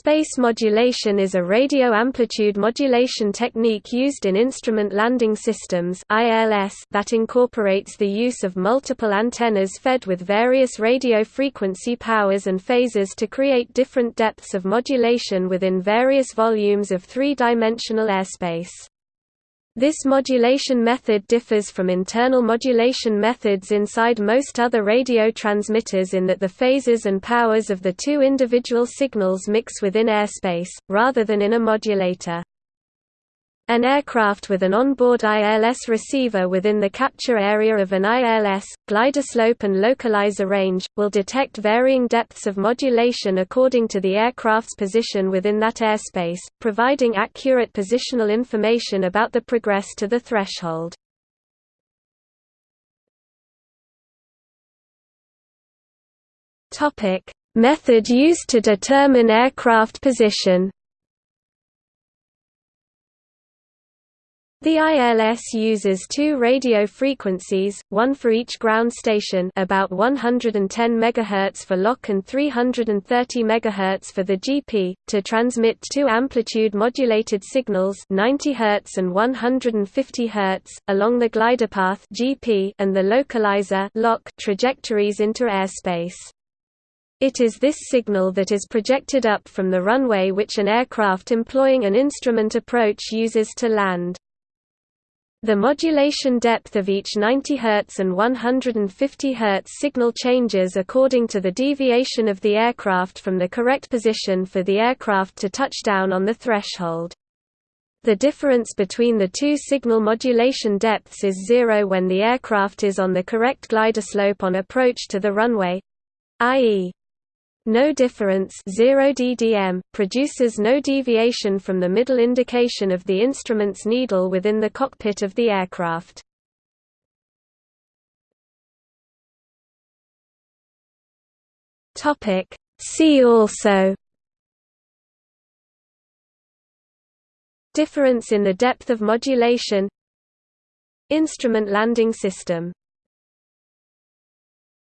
Space modulation is a radio amplitude modulation technique used in instrument landing systems that incorporates the use of multiple antennas fed with various radio frequency powers and phases to create different depths of modulation within various volumes of three-dimensional airspace. This modulation method differs from internal modulation methods inside most other radio transmitters in that the phases and powers of the two individual signals mix within airspace, rather than in a modulator. An aircraft with an onboard ILS receiver within the capture area of an ILS, glide slope and localizer range, will detect varying depths of modulation according to the aircraft's position within that airspace, providing accurate positional information about the progress to the threshold. Method used to determine aircraft position The ILS uses two radio frequencies, one for each ground station about 110 MHz for LOC and 330 MHz for the GP, to transmit two amplitude-modulated signals 90 Hz and 150 Hz, along the glide path GP and the localizer LOC trajectories into airspace. It is this signal that is projected up from the runway which an aircraft employing an instrument approach uses to land. The modulation depth of each 90 Hz and 150 Hz signal changes according to the deviation of the aircraft from the correct position for the aircraft to touch down on the threshold. The difference between the two signal modulation depths is zero when the aircraft is on the correct glide slope on approach to the runway i.e. No difference 0 ddm, produces no deviation from the middle indication of the instrument's needle within the cockpit of the aircraft. Topic. See also. Difference in the depth of modulation. Instrument landing system